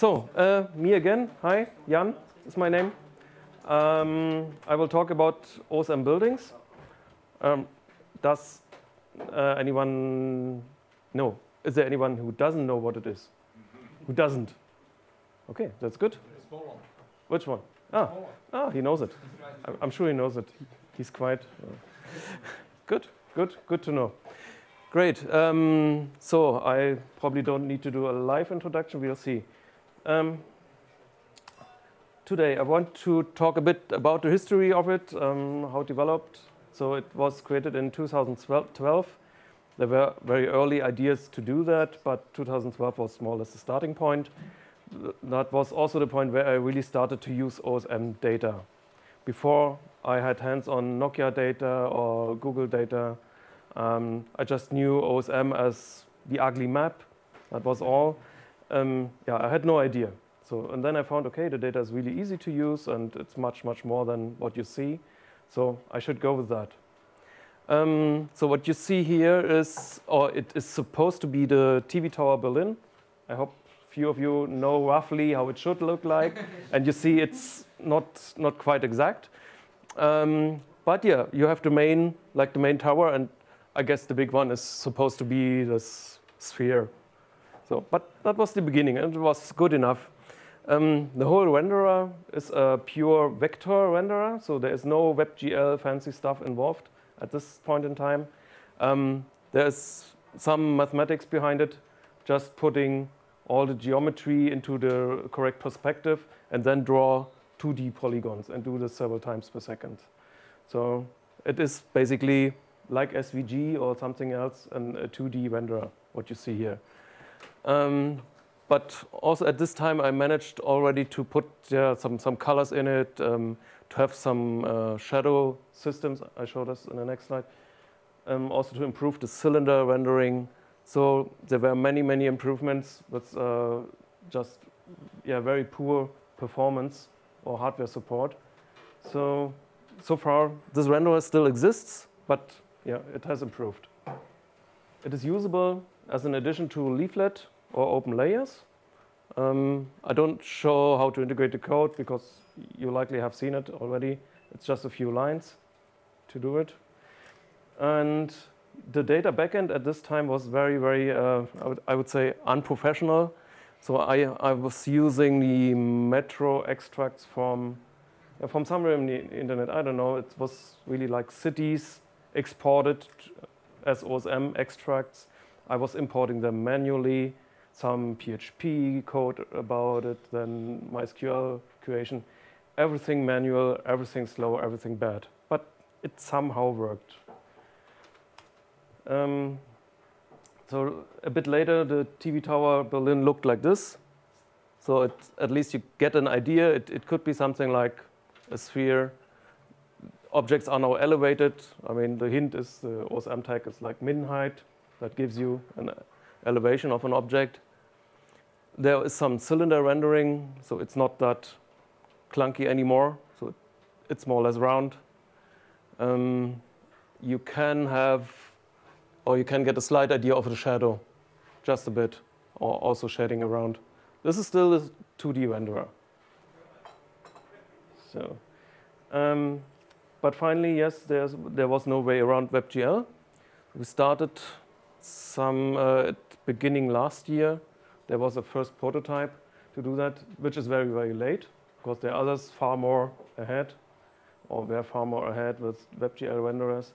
So, uh, me again. Hi, Jan is my name. Um, I will talk about OSM buildings. Um, does uh, anyone know? Is there anyone who doesn't know what it is? Who doesn't? Okay, that's good. Which one? Ah, ah, he knows it. I'm sure he knows it. He's quite uh, good. Good. Good to know. Great. Um, so I probably don't need to do a live introduction. We'll see. Um, today I want to talk a bit about the history of it, um, how it developed. So it was created in 2012. There were very early ideas to do that, but 2012 was more or less the starting point. That was also the point where I really started to use OSM data. Before I had hands-on Nokia data or Google data, um, I just knew OSM as the ugly map. That was all. Um, yeah, I had no idea. So, and then I found, okay, the data is really easy to use and it's much, much more than what you see. So I should go with that. Um, so what you see here is, or it is supposed to be the TV Tower Berlin. I hope few of you know roughly how it should look like. and you see it's not, not quite exact. Um, but yeah, you have the main, like the main tower, and I guess the big one is supposed to be this sphere. So, but that was the beginning, and it was good enough. Um, the whole renderer is a pure vector renderer, so there is no WebGL fancy stuff involved at this point in time. Um, there's some mathematics behind it, just putting all the geometry into the correct perspective and then draw 2D polygons and do this several times per second. So it is basically like SVG or something else, and a 2D renderer, what you see here. Um, but also at this time, I managed already to put yeah, some, some colors in it, um, to have some uh, shadow systems. I showed us in the next slide. Um, also to improve the cylinder rendering. So there were many, many improvements with uh, just yeah, very poor performance or hardware support. So, so far, this renderer still exists, but yeah, it has improved. It is usable as an addition to leaflet or open layers. Um, I don't show how to integrate the code because you likely have seen it already. It's just a few lines to do it. And the data backend at this time was very, very, uh, I, would, I would say, unprofessional. So I, I was using the Metro extracts from, uh, from somewhere in the internet. I don't know. It was really like cities exported as OSM extracts. I was importing them manually, some PHP code about it, then MySQL creation. Everything manual, everything slow, everything bad. But it somehow worked. Um, so a bit later, the TV tower Berlin looked like this. So it, at least you get an idea. It, it could be something like a sphere. Objects are now elevated. I mean, the hint is the OSM tag is like min height. That gives you an elevation of an object. There is some cylinder rendering, so it's not that clunky anymore. So it's more or less round. Um, you can have or you can get a slight idea of the shadow, just a bit, or also shading around. This is still a 2D renderer. So, um, but finally, yes, there was no way around WebGL. We started some uh, beginning last year. There was a first prototype to do that, which is very, very late, because there are others far more ahead, or were far more ahead with WebGL renderers.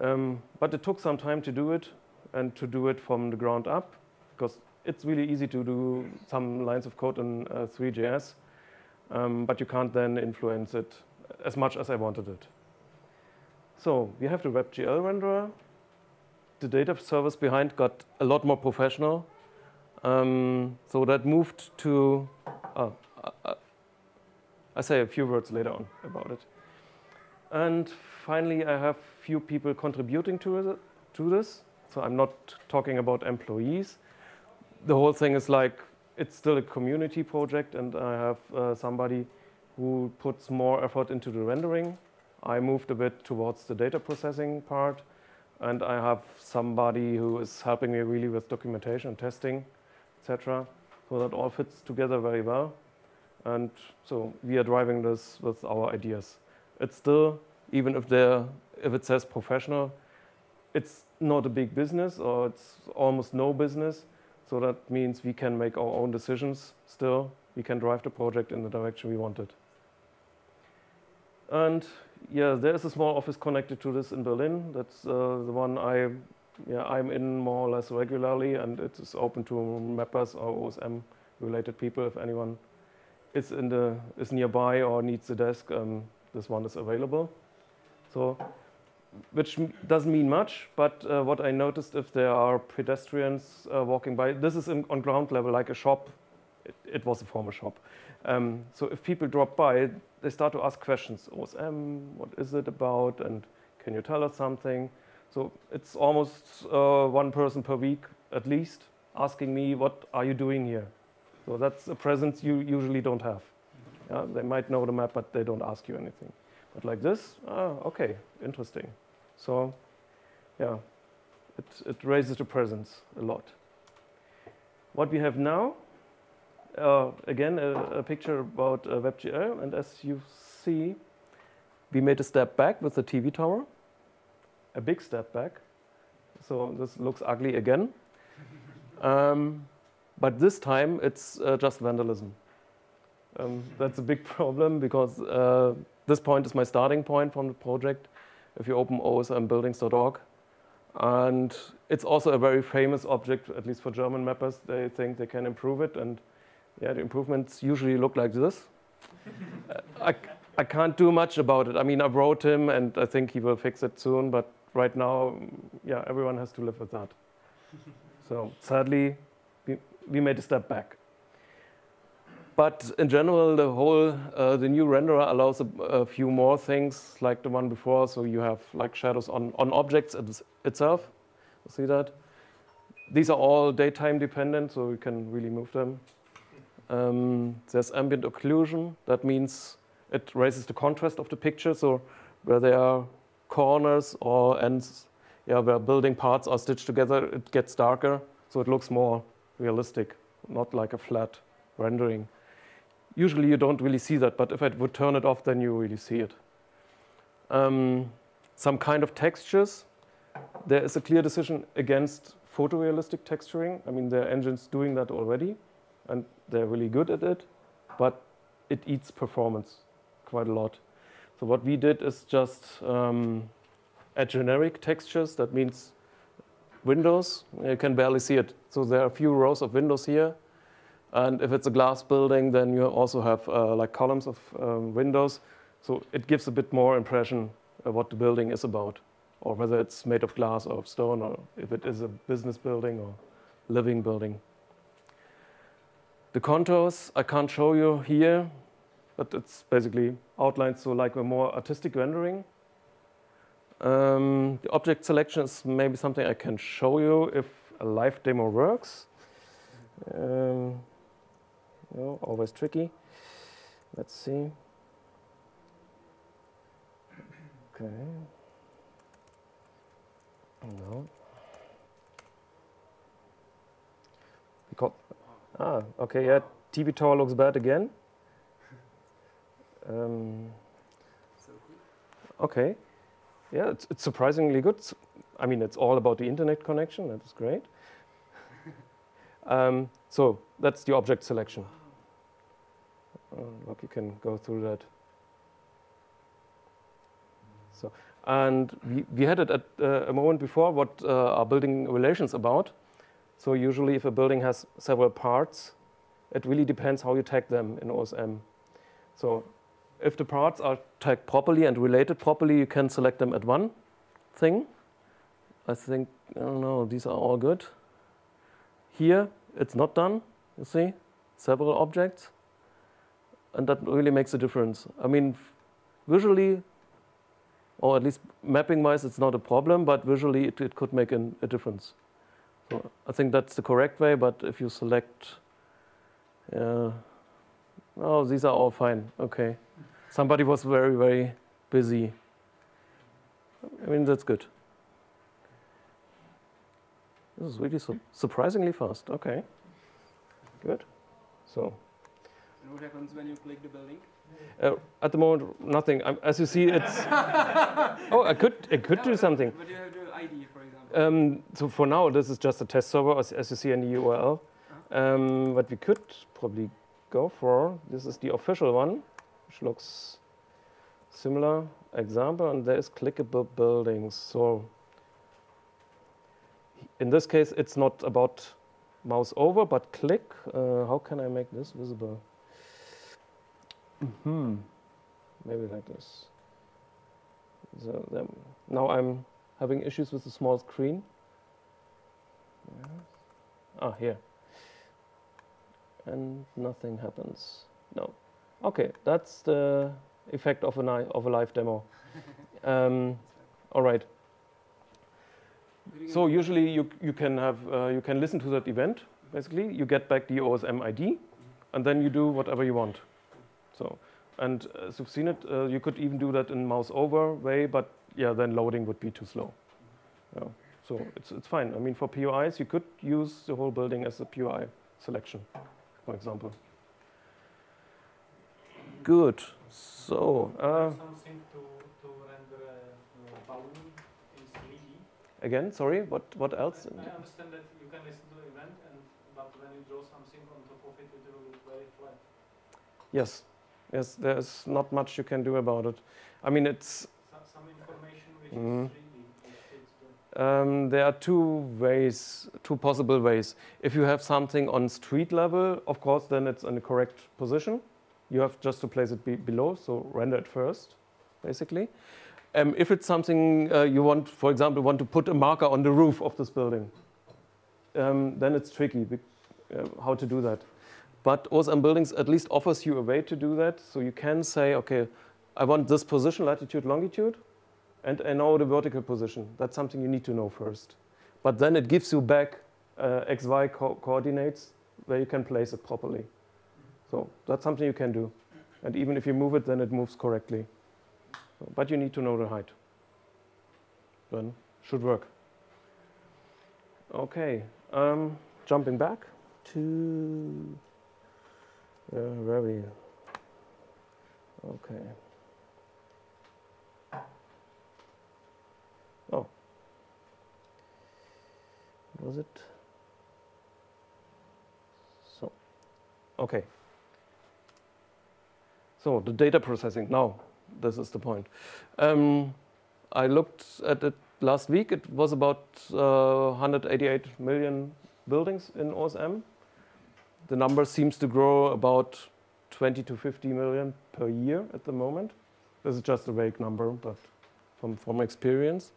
Um, but it took some time to do it and to do it from the ground up because it's really easy to do some lines of code in uh, Three.js, um, but you can't then influence it as much as I wanted it. So we have the WebGL renderer. The data service behind got a lot more professional. Um, so that moved to, oh, uh, I say a few words later on about it. And finally, I have few people contributing to, to this. So I'm not talking about employees. The whole thing is like, it's still a community project and I have uh, somebody who puts more effort into the rendering. I moved a bit towards the data processing part and I have somebody who is helping me really with documentation, testing, etc. So that all fits together very well. And so we are driving this with our ideas. It's still, even if, if it says professional, it's not a big business or it's almost no business. So that means we can make our own decisions still. We can drive the project in the direction we want it. And yeah, there's a small office connected to this in Berlin. That's uh, the one I, yeah, I'm in more or less regularly, and it is open to mappers or OSM related people. If anyone is in the is nearby or needs a desk, um, this one is available. So, which doesn't mean much, but uh, what I noticed if there are pedestrians uh, walking by, this is in, on ground level like a shop. It, it was a former shop. Um, so if people drop by, they start to ask questions. OSM, what is it about? And can you tell us something? So it's almost uh, one person per week at least asking me, what are you doing here? So that's a presence you usually don't have. Yeah, they might know the map, but they don't ask you anything. But like this, ah, okay, interesting. So yeah, it, it raises the presence a lot. What we have now uh, again, a, a, picture about uh, WebGL. And as you see, we made a step back with the TV tower, a big step back. So this looks ugly again. um, but this time, it's uh, just vandalism. Um, that's a big problem because uh, this point is my starting point from the project. If you open osmbuildings.org, and it's also a very famous object, at least for German mappers. They think they can improve it, and yeah, the improvements usually look like this. uh, I, I can't do much about it. I mean, I wrote him and I think he will fix it soon, but right now, yeah, everyone has to live with that. so sadly, we, we made a step back. But in general, the whole, uh, the new renderer allows a, a, few more things like the one before. So you have like shadows on, on objects itself. see that? These are all daytime dependent, so you can really move them. Um, there's ambient occlusion. That means it raises the contrast of the picture. So where there are corners or ends, yeah, where building parts are stitched together, it gets darker. So it looks more realistic, not like a flat rendering. Usually you don't really see that, but if I would turn it off, then you really see it. Um, some kind of textures. There is a clear decision against photorealistic texturing. I mean, there are engines doing that already and they're really good at it, but it eats performance quite a lot. So what we did is just um, add generic textures. That means windows. You can barely see it. So there are a few rows of windows here. And if it's a glass building, then you also have uh, like columns of um, windows. So it gives a bit more impression of what the building is about, or whether it's made of glass or of stone, or if it is a business building or living building. The contours I can't show you here, but it's basically outlined so like a more artistic rendering. Um, the object selection is maybe something I can show you if a live demo works. Um, you know, always tricky. Let's see. Okay. No. Because Ah, okay, yeah, TV tower looks bad again. Um, okay, yeah, it's, it's surprisingly good. I mean, it's all about the internet connection, that is great. um, so that's the object selection. Uh, look, you can go through that. So, and we, we had it at uh, a moment before what uh, are building relations about. So usually if a building has several parts, it really depends how you tag them in OSM. So if the parts are tagged properly and related properly, you can select them at one thing. I think, I don't know, these are all good. Here, it's not done, you see, several objects. And that really makes a difference. I mean, visually, or at least mapping-wise, it's not a problem, but visually it, it could make an, a difference. So I think that's the correct way, but if you select, uh, oh, these are all fine. Okay. Somebody was very, very busy. I mean, that's good. This is really su surprisingly fast. Okay. Good. So. And what happens when you click the building? Uh, at the moment, nothing. Um, as you see, it's. oh, I could, I could do something. But you have the ID, for. Um, so for now, this is just a test server, as, as you see in the URL. Um, what we could probably go for, this is the official one, which looks similar example, and there is clickable buildings. So in this case, it's not about mouse over, but click. Uh, how can I make this visible? Hmm. Maybe like this. So then, now I'm having issues with the small screen. Yes. Ah, here. And nothing happens. No. Okay, that's the effect of a, of a live demo. um, all right. So usually you, you can have uh, you can listen to that event. Basically, you get back the OSM ID, and then you do whatever you want. So, and as you've seen it, uh, you could even do that in mouse over way, but yeah, then loading would be too slow. Yeah. So it's it's fine. I mean, for POIs, you could use the whole building as a POI selection, for example. Good. So. Uh, something to, to render a balloon in 3D. Again, sorry. What what else? I, I understand that you can listen to the event, and but when you draw something on top of it, it will look very flat. Yes. Yes. There's not much you can do about it. I mean, it's. So, some information which Mm. is 3D. which fits the- Um, there are two ways, two possible ways. If you have something on street level, of course, then it's in the correct position. You have just to place it be below, so render it first, basically. Um, if it's something uh, you want, for example, want to put a marker on the roof of this building, um, then it's tricky uh, how to do that. But OSM Buildings at least offers you a way to do that. So you can say, okay, I want this position, latitude, longitude, and I know the vertical position. That's something you need to know first. But then it gives you back uh, XY co- coordinates where you can place it properly. So that's something you can do. And even if you move it, then it moves correctly. So, but you need to know the height. Then should work. Okay, um, jumping back to uh, where we. Okay. Was it? So, okay. So the data processing. Now, this is the point. Um, I looked at it last week. It was about uh, 188 million buildings in OSM. The number seems to grow about 20 to 50 million per year at the moment. This is just a vague number, but from, from experience,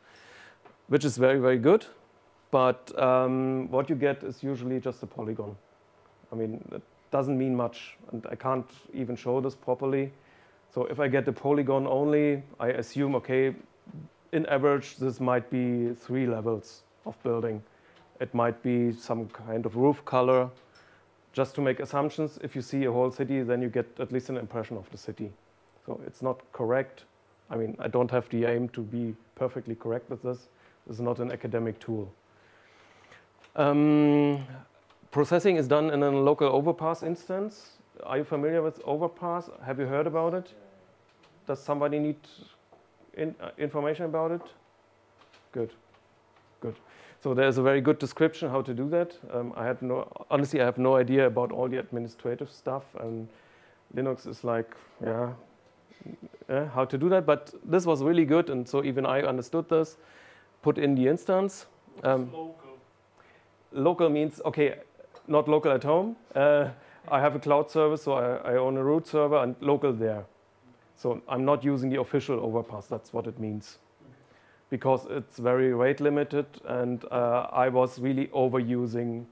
which is very, very good. But um, what you get is usually just a polygon. I mean, it doesn't mean much, and I can't even show this properly. So if I get the polygon only, I assume, okay, in average, this might be three levels of building. It might be some kind of roof color. Just to make assumptions, if you see a whole city, then you get at least an impression of the city. So it's not correct. I mean, I don't have the aim to be perfectly correct with this. This is not an academic tool. Um, processing is done in a local overpass instance. Are you familiar with overpass? Have you heard about it? Does somebody need in, uh, information about it? Good, good. So there's a very good description how to do that. Um, I had no, honestly, I have no idea about all the administrative stuff, and Linux is like, yeah, uh, how to do that. But this was really good, and so even I understood this. Put in the instance. Um, local. means okay, not local at home. Uh, I have a cloud service, so I, I own a root server and local there. So I'm not using the official overpass. That's what it means, because it's very rate limited, and uh, I was really overusing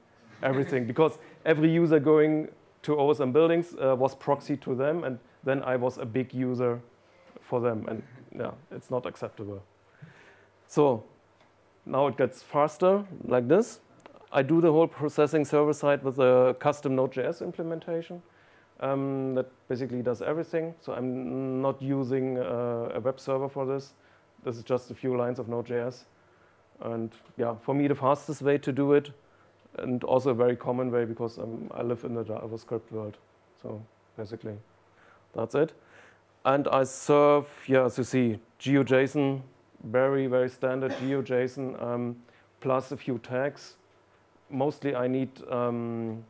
everything because every user going to OSM buildings uh, was proxy to them, and then I was a big user for them, and yeah, it's not acceptable. So now it gets faster like this. I do the whole processing server side with a custom Node.js implementation um, that basically does everything. So I'm not using uh, a web server for this. This is just a few lines of Node.js. And yeah, for me, the fastest way to do it, and also a very common way because um, I live in the JavaScript world. So basically, that's it. And I serve, yeah, as you see, GeoJSON, very, very standard GeoJSON, um, plus a few tags. Mostly I need um,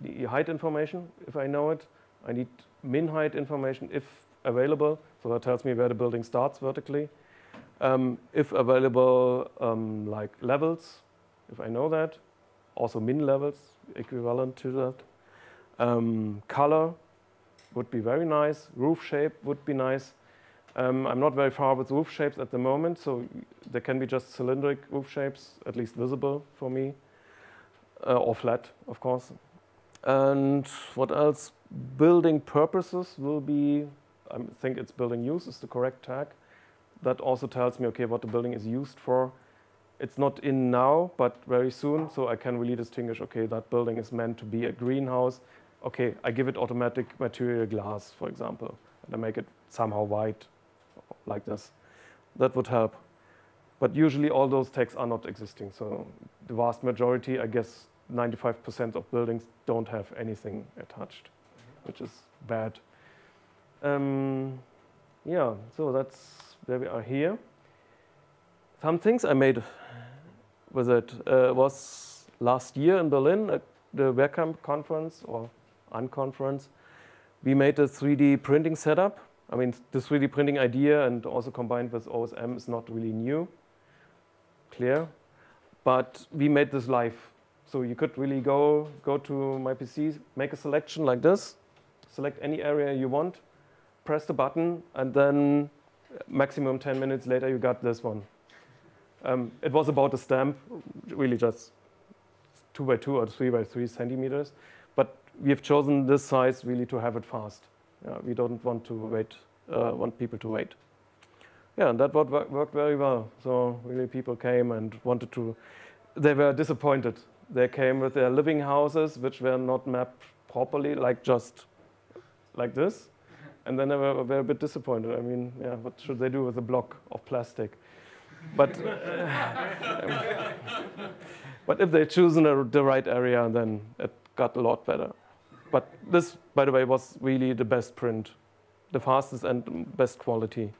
the height information, if I know it. I need min height information, if available. So that tells me where the building starts vertically. Um, if available, um, like levels, if I know that. Also min levels, equivalent to that. Um, color would be very nice. Roof shape would be nice. Um, I'm not very far with roof shapes at the moment, so there can be just cylindric roof shapes, at least visible for me, uh, or flat, of course. And what else? Building purposes will be, I think it's building use is the correct tag. That also tells me, okay, what the building is used for. It's not in now, but very soon, so I can really distinguish, okay, that building is meant to be a greenhouse. Okay, I give it automatic material glass, for example, and I make it somehow white, like this. That would help. But usually all those tags are not existing, so the vast majority, I guess 95% of buildings don't have anything attached, which is bad. Um, yeah, so that's where we are here. Some things I made with it uh, was last year in Berlin at the WhereCamp conference or unconference. We made a 3D printing setup. I mean, the 3D printing idea and also combined with OSM is not really new, clear. But we made this live so you could really go, go to my PC, make a selection like this, select any area you want, press the button, and then maximum 10 minutes later you got this one. Um, it was about a stamp, really just two by two or three by three centimeters. But we have chosen this size really to have it fast. We don't want to wait, uh, want people to wait. Yeah, and that worked very well. So really people came and wanted to, they were disappointed they came with their living houses, which were not mapped properly, like just like this. And then they were, were a bit disappointed. I mean, yeah, what should they do with a block of plastic? But, but if they choose in a, the right area, then it got a lot better. But this, by the way, was really the best print, the fastest and best quality.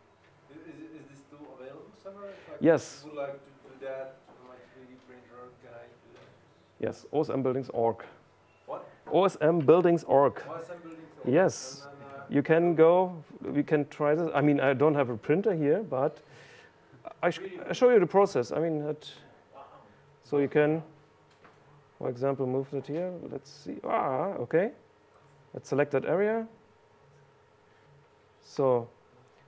Is, is this tool available somewhere? Like yes. Would like to do that Yes, osmbuildings.org. What? osmbuildings.org. OSM Yes. Then, uh, you can go, we can try this. I mean, I don't have a printer here, but I, sh I show you the process. I mean, it, so you can, for example, move that here. Let's see. Ah, okay. Let's select that area. So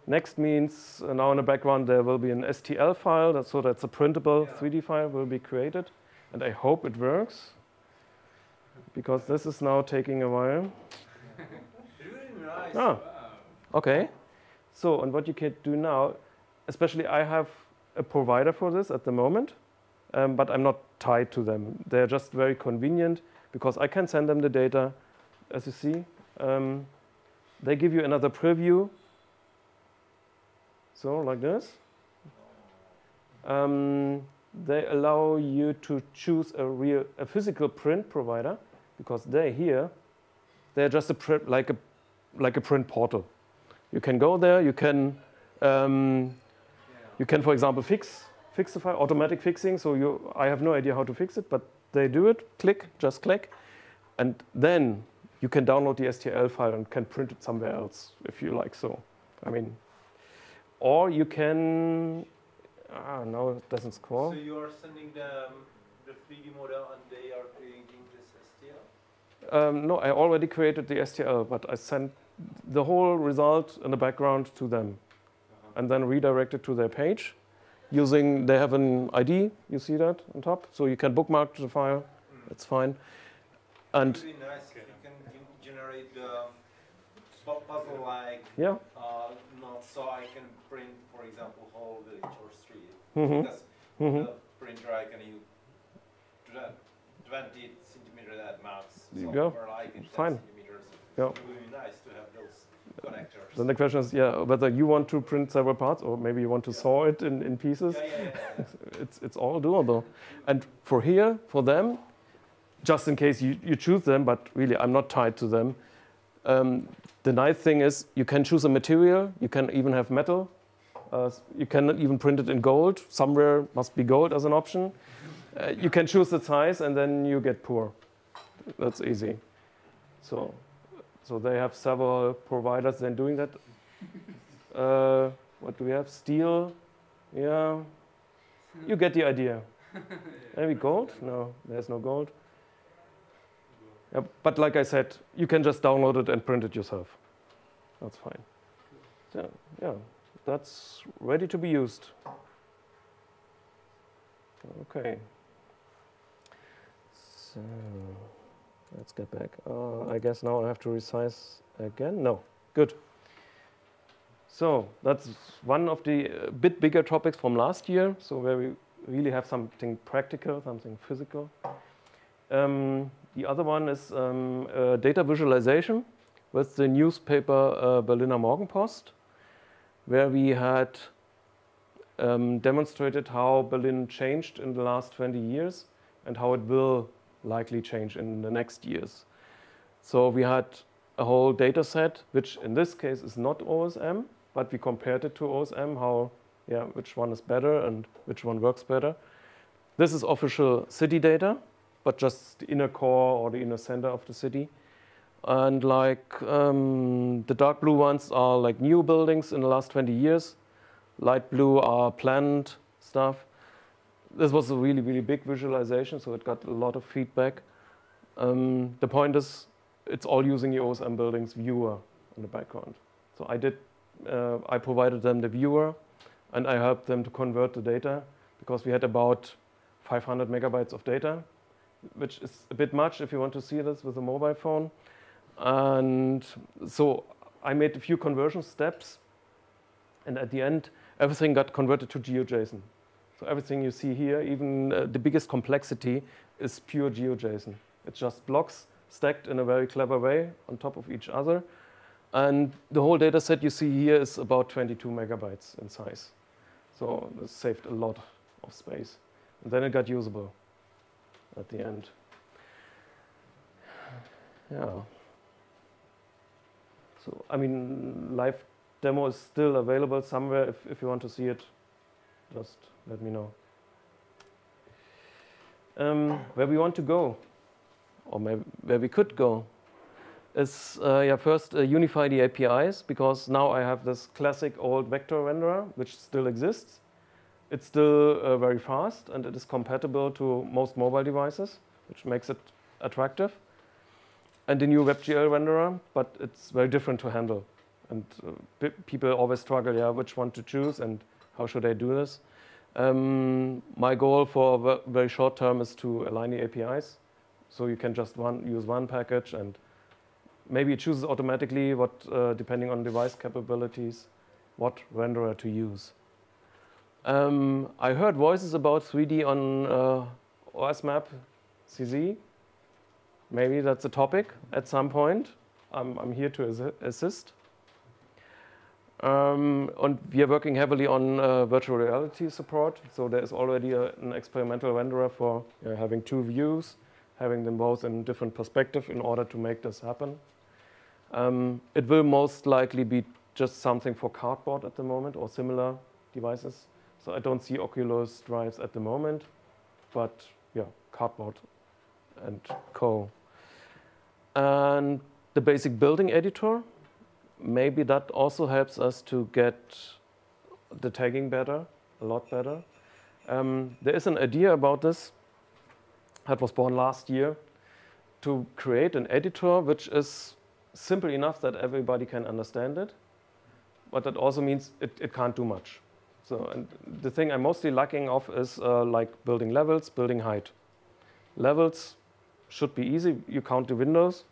next means uh, now in the background there will be an STL file, that, so that's a printable yeah. 3D file will be created and I hope it works because this is now taking a while. really nice. Ah, okay. So, and what you can do now, especially I have a provider for this at the moment, um, but I'm not tied to them. They're just very convenient because I can send them the data, as you see. Um, they give you another preview. So, like this. Um, they allow you to choose a real a physical print provider because they here they're just a print like a like a print portal. You can go there. You can um, you can, for example, fix fix the file automatic fixing. So you I have no idea how to fix it, but they do it. Click, just click, and then you can download the STL file and can print it somewhere else if you like. So, I mean, or you can Ah, no, it doesn't score. So you are sending them the 3D model and they are creating this STL? Um, no, I already created the STL, but I sent the whole result in the background to them uh -huh. and then redirected to their page using, they have an ID, you see that on top? So you can bookmark the file, mm. it's fine. And really nice if you can generate the puzzle-like yeah. Uh, so I can print, for example, whole village or Mm -hmm. Because mm -hmm. the printer I can use 20 centimeter at max. So go. like Fine. Yeah. It would be nice to have those connectors. Then the question is, yeah, whether you want to print several parts or maybe you want to yeah. saw it in, in pieces. Yeah, yeah, it's, it's all doable. And for here, for them, just in case you, you choose them, but really I'm not tied to them. Um, the nice thing is you can choose a material, you can even have metal, uh, you can even print it in gold. Somewhere must be gold as an option. Uh, you can choose the size and then you get poor. That's easy. So, so they have several providers then doing that. Uh, what do we have? Steel. Yeah. You get the idea. Maybe gold? No, there's no gold. Yeah, but like I said, you can just download it and print it yourself. That's fine. So, yeah, that's ready to be used. Okay. So let's get back. Uh, I guess now I have to resize again. No, good. So that's one of the uh, bit bigger topics from last year. So where we really have something practical, something physical. Um, the other one is um, uh, data visualization with the newspaper uh, Berliner Morgenpost, where we had um, demonstrated how Berlin changed in the last 20 years and how it will likely change in the next years. So we had a whole data set, which in this case is not OSM, but we compared it to OSM, how, yeah, which one is better and which one works better. This is official city data, but just the inner core or the inner center of the city. And like um, the dark blue ones are like new buildings in the last 20 years. Light blue are planned stuff. This was a really, really big visualization, so it got a lot of feedback. Um, the point is, it's all using the OSM buildings viewer in the background. So I did uh, I provided them the viewer and I helped them to convert the data because we had about 500 megabytes of data, which is a bit much if you want to see this with a mobile phone. And so I made a few conversion steps and at the end, everything got converted to GeoJSON. So everything you see here, even uh, the biggest complexity is pure GeoJSON. It's just blocks stacked in a very clever way on top of each other. And the whole data set you see here is about 22 megabytes in size. So this saved a lot of space. And then it got usable at the end. Yeah. So, I mean, live demo is still available somewhere. If, if you want to see it, just let me know. Um, where we want to go, or maybe where we could go is uh, yeah, first uh, unify the APIs because now I have this classic old vector renderer which still exists. It's still uh, very fast and it is compatible to most mobile devices, which makes it attractive. And the new WebGL renderer, but it's very different to handle. And uh, people always struggle, yeah, which one to choose and how should I do this? Um, my goal for very short term is to align the APIs. So you can just one, use one package and maybe it chooses automatically what, uh, depending on device capabilities, what renderer to use. Um, I heard voices about 3D on uh, OSMap CZ. Maybe that's a topic at some point. I'm, I'm here to assist. Um, and we are working heavily on uh, virtual reality support. So there is already a, an experimental renderer for having two views, having them both in different perspective in order to make this happen. Um, it will most likely be just something for cardboard at the moment or similar devices. So I don't see Oculus drives at the moment, but yeah, cardboard and co. And the basic building editor, maybe that also helps us to get the tagging better, a lot better. Um, there is an idea about this that was born last year to create an editor which is simple enough that everybody can understand it, but that also means it, it can't do much. So, the thing I'm mostly lacking of is uh, like building levels, building height. Levels should be easy. You count the windows,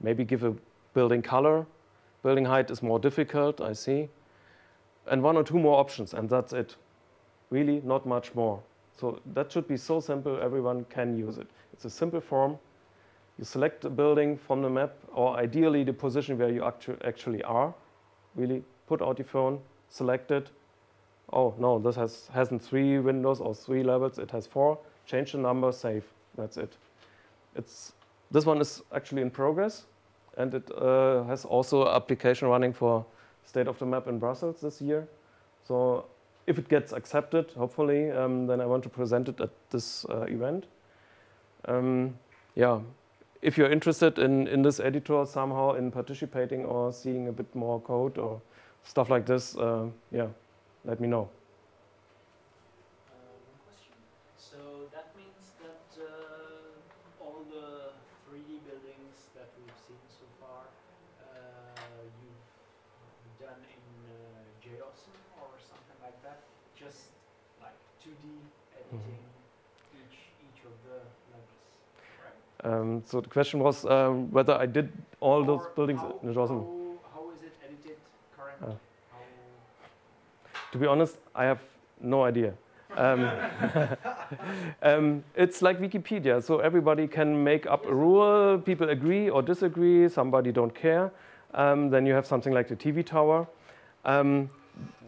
maybe give a building color. Building height is more difficult, I see. And one or two more options, and that's it. Really, not much more. So that should be so simple, everyone can use it. It's a simple form, you select a building from the map, or ideally the position where you actu actually are. Really put out your phone, select it. Oh, no, this has, hasn't three windows or three levels, it has four. Change the number, save, that's it. it's this one is actually in progress, and it uh, has also application running for state of the map in Brussels this year. So if it gets accepted, hopefully, um, then I want to present it at this uh, event. Um, yeah, if you're interested in, in this editor somehow in participating or seeing a bit more code or stuff like this, uh, yeah, let me know. Uh, question. So that means that uh, all the 3D buildings that we've seen so far, uh, you've done in uh, JOSM or something like that, just like 2D editing each each of the levels, right? Um, so the question was um, whether I did all those buildings how, in JOSM. How, how is it edited currently? Ah. How To be honest, I have no idea. Um, um, it's like Wikipedia, so everybody can make up a rule. People agree or disagree. Somebody don't care. Um, then you have something like the TV tower. Um,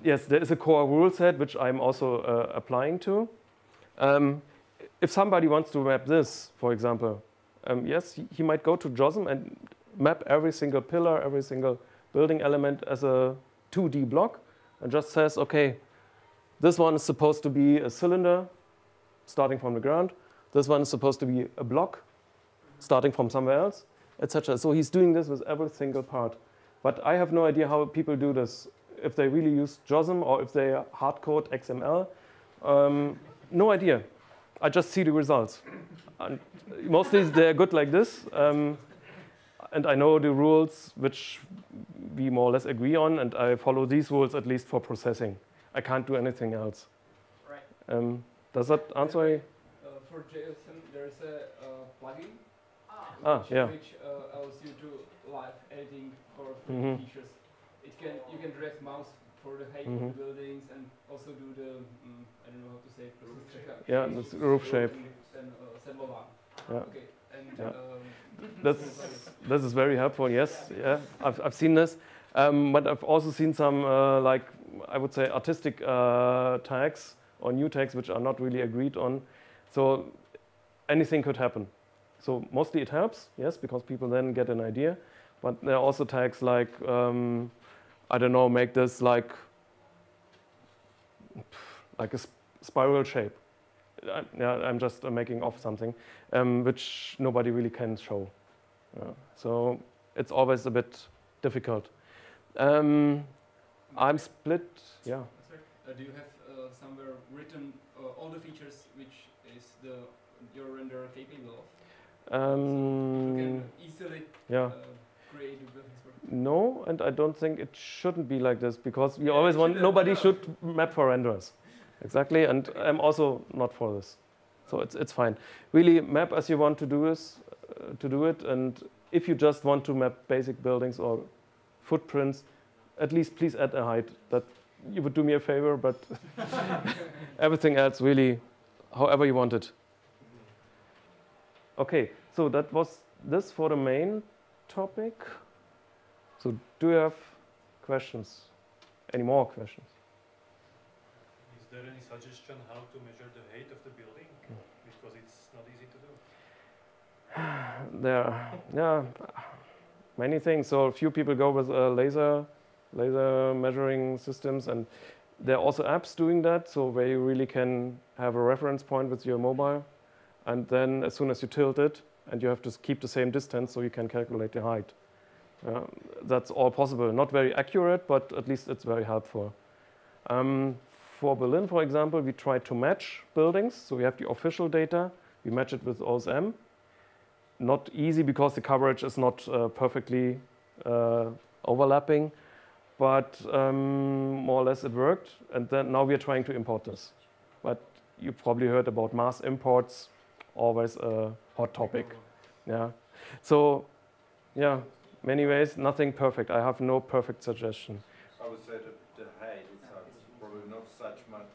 yes, there is a core rule set which I'm also uh, applying to. Um, if somebody wants to map this, for example, um, yes, he, he might go to JOSM and map every single pillar, every single building element as a 2D block and just says, okay, this one is supposed to be a cylinder starting from the ground. This one is supposed to be a block starting from somewhere else, etc. So he's doing this with every single part. But I have no idea how people do this. If they really use JOSM or if they hard code XML, um, no idea. I just see the results. And mostly they're good like this. Um, and I know the rules which we more or less agree on, and I follow these rules at least for processing. I can't do anything else. right? Um, does that answer? Uh, for JOSM, there's a uh, plugin Ah, Ah, which, yeah. which uh, allows you to live editing for free Mhm. features. It can you can drag mouse for the height Mhm. of the buildings and also do the mm, I don't know how to say it. Roof shape. Yeah, that's roof shape. And uh, Senlova. Yeah. Okay. And Yeah. um, That's, this is very helpful. Yes, yeah, I've, I've seen this, um, but I've also seen some uh, like I would say artistic uh, tags or new tags which are not really agreed on. So anything could happen. So mostly it helps, yes, because people then get an idea. But there are also tags like um, I don't know, make this like like a sp- spiral shape. I, yeah, I'm just uh, making off something, um, which nobody really can show. Yeah. So it's always a bit difficult. Um, I'm split. Yeah. uh, do you have uh, somewhere written uh, all the features which is the your render capable of? you Um, can easily yeah. uh, create No, and I don't think it shouldn't be like this because we Yeah, always want nobody should map for renders. Exactly, and I'm also not for this. So it's it's fine. Really map as you want to do this, uh, to do it, and if you just want to map basic buildings or footprints, at least please add a height. That you would do me a favor, but everything else really, however you want it. Okay, so that was this for the main topic. So do you have questions? Any more questions? There any suggestion how to measure the height of the building? Because it's not easy to do. There, are, yeah, many things. So a few people go with uh, laser, laser measuring systems, and there are also apps doing that. So where you really can have a reference point with your mobile, and then as soon as you tilt it, and you have to keep the same distance, so you can calculate the height. Uh, that's all possible. Not very accurate, but at least it's very helpful. Um, for Berlin, for example, we tried to match buildings. So we have the official data. We match it with OSM. Not easy because the coverage is not uh, perfectly uh, overlapping, but um, more or less it worked. And then now we are trying to import this. But you probably heard about mass imports, always a hot topic. Yeah. So, yeah, many ways, nothing perfect. I have no perfect suggestion. I would say that the height itself is probably not such much,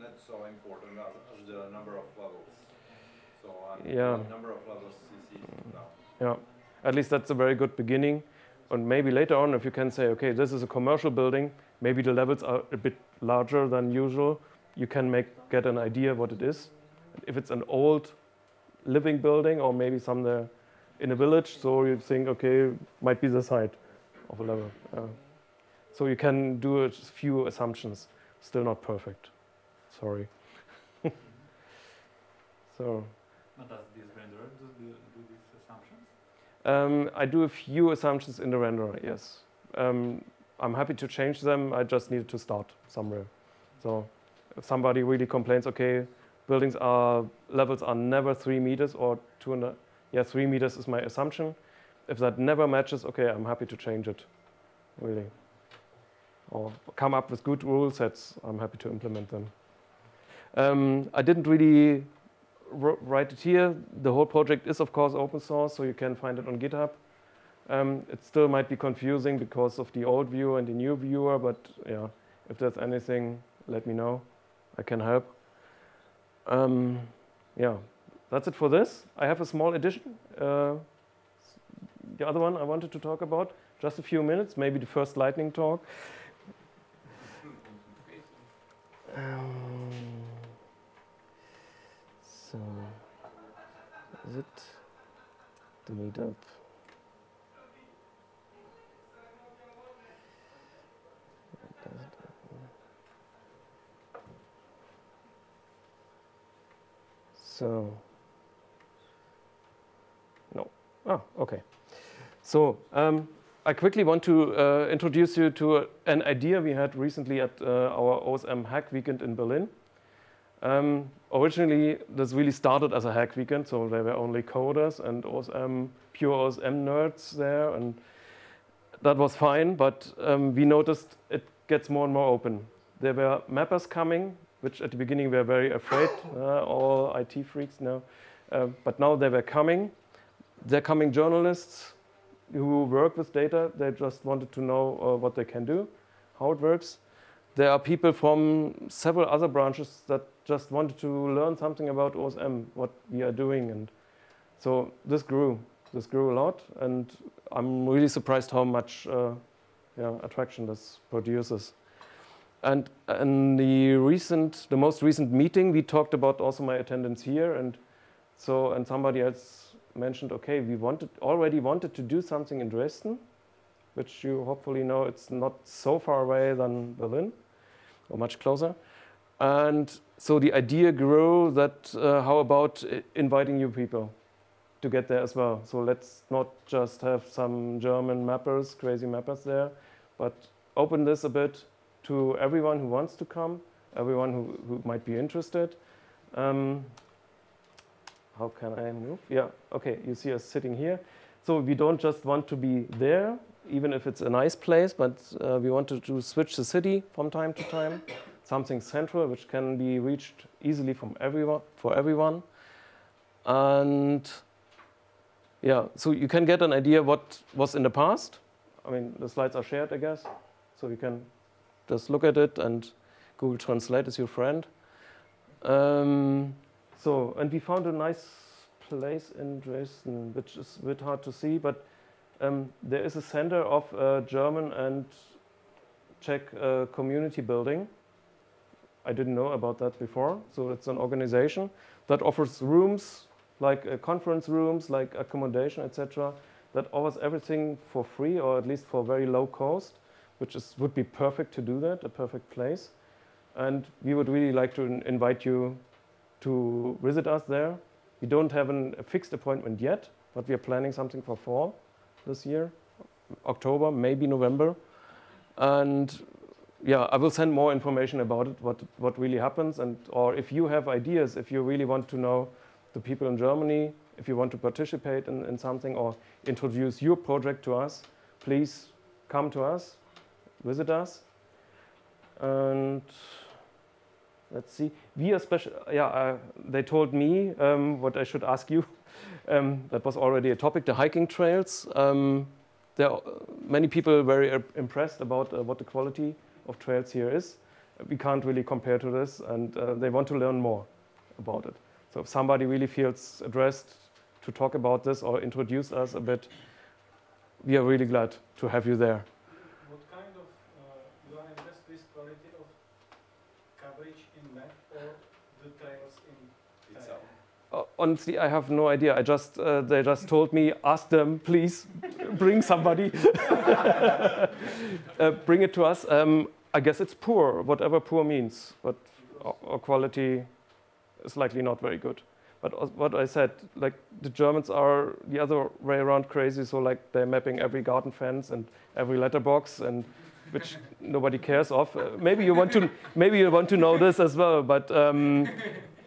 not so important as, as the number of levels. So Yeah. the number of levels now. Yeah, at least that's a very good beginning. And maybe later on, if you can say, okay, this is a commercial building, maybe the levels are a bit larger than usual, you can make get an idea what it is. If it's an old living building or maybe somewhere in a village. So you think, okay, might be the site of a level. Uh, so you can do a few assumptions. Still not perfect. Sorry. so But does this renderer do, do, do these assumptions? um, I do a few assumptions in the renderer. Yes. Um, I'm happy to change them. I just needed to start somewhere. So if somebody really complains, okay, buildings are levels are never three meters or two and a, yeah, three meters is my assumption. If that never matches, okay, I'm happy to change it, really. Or come up with good rule sets, I'm happy to implement them. Um, I didn't really write it here. The whole project is, of course, open source, so you can find it on GitHub. Um, it still might be confusing because of the old viewer and the new viewer, but yeah, if there's anything, let me know. I can help. Um, yeah, that's it for this. I have a small addition. Uh, the other one I wanted to talk about, just a few minutes, maybe the first lightning talk. Um, is it the meetup? So, no. Oh, okay. So, um, I quickly want to uh, introduce you to an idea we had recently at uh, our OSM Hack Weekend in Berlin. Um, originally, this really started as a hack weekend, so there were only coders and OSM, pure OSM nerds there, and that was fine, but um, we noticed it gets more and more open. There were mappers coming, which at the beginning we were very afraid, uh, all IT freaks now, uh, but now they were coming. They're coming journalists who work with data, they just wanted to know uh, what they can do, how it works. There are people from several other branches that just wanted to learn something about OSM, what we are doing. And so this grew. This grew a lot. And I'm really surprised how much uh, yeah, attraction this produces. And in the recent, the most recent meeting, we talked about also my attendance here. And so, and somebody else mentioned, okay, we wanted already wanted to do something in Dresden, which you hopefully know it's not so far away than Berlin, or much closer. And so the idea grew that uh, how about inviting you people to get there as well? So let's not just have some German mappers, crazy mappers there, but open this a bit to everyone who wants to come, everyone who, who might be interested. Um, how can I move? Yeah, okay, you see us sitting here. So we don't just want to be there, even if it's a nice place, but uh, we want to switch the city from time to time, something central which can be reached easily from everyone, for everyone. And yeah, so you can get an idea what was in the past. I mean, the slides are shared, I guess, so you can just look at it and Google Translate is your friend. Um, so, and we found a nice place in Dresden, which is a bit hard to see, but um, there is a center of uh, German and Czech uh, community building. I didn't know about that before. So it's an organization that offers rooms, like uh, conference rooms, like accommodation, etc. That offers everything for free, or at least for very low cost, which is would be perfect to do that, a perfect place. And we would really like to invite you to visit us there. We don't have an, a fixed appointment yet, but we are planning something for fall this year, October, maybe November. And yeah, I will send more information about it, what, what really happens. And, or if you have ideas, if you really want to know the people in Germany, if you want to participate in, in something or introduce your project to us, please come to us, visit us. And let's see. We are special. Yeah, uh, they told me um, what I should ask you. Um, that was already a topic. The hiking trails. Um, there are many people very uh, impressed about uh, what the quality of trails here is. We can't really compare to this, and uh, they want to learn more about it. So if somebody really feels addressed to talk about this or introduce us a bit, we are really glad to have you there. What kind of, uh, you are impressed with quality of coverage in map or the trails in Itself. Oh, honestly, I have no idea. I just uh, they just told me, ask them, please, bring somebody, uh, bring it to us. Um, I guess it's poor, whatever poor means, but our, quality is likely not very good. But what I said, like the Germans are the other way around crazy. So like they're mapping every garden fence and every letterbox, and which nobody cares of. Uh, maybe you want to maybe you want to know this as well. But um,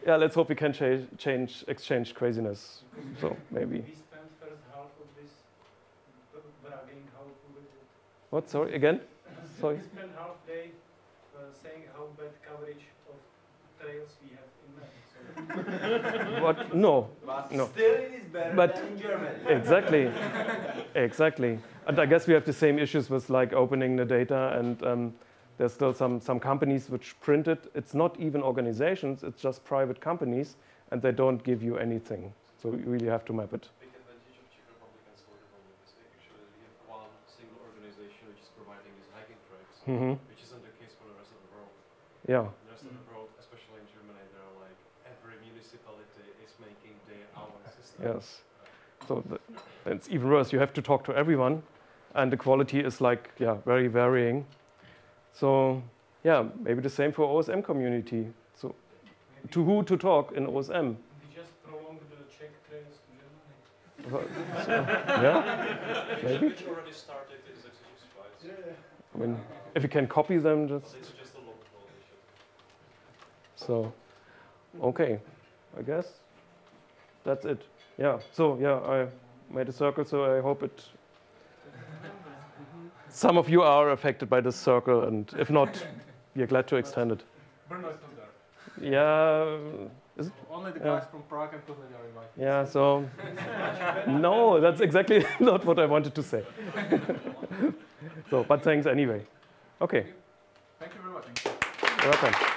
yeah, let's hope we can change, change exchange craziness. So maybe. We spent first half of this b- bragging how good it is. What? Sorry again. Sorry. We spent half day uh, saying how bad coverage of trails we have in Maine. So What? No. But No. still it is better But- than in Germany. Exactly. exactly. And I guess we have the same issues with like opening the data and um, there's still some, some companies which print it. It's not even organizations, it's just private companies and they don't give you anything. So you really have to map it. big advantage of Czech Republic and Slovak Republic is making sure that we have one single organization which is providing these hiking tracks, hmm which isn't the case for the rest of the world. Yeah. The rest of the world, especially in Germany, there are like every municipality is making their own system. Yes. So the, it's even worse. You have to talk to everyone, and the quality is like yeah very varying. So yeah, maybe the same for OSM community. So to who to talk in OSM? we just prolonged the Czech trails to Germany. Well, yeah, maybe. Which already started is exercise flights. I mean, if you can copy them, just it's just a local issue. so. Okay, I guess that's it. Yeah. So yeah, I made a circle. So I hope it. Some of you are affected by this circle, and if not, we are glad to extend it. Brno is not there. Yeah. Only the Yeah. guys from Prague and Plzeň are invited. Yeah. So. No, that's exactly not what I wanted to say. so, but thanks anyway. Okay. Thank you very much. You're welcome.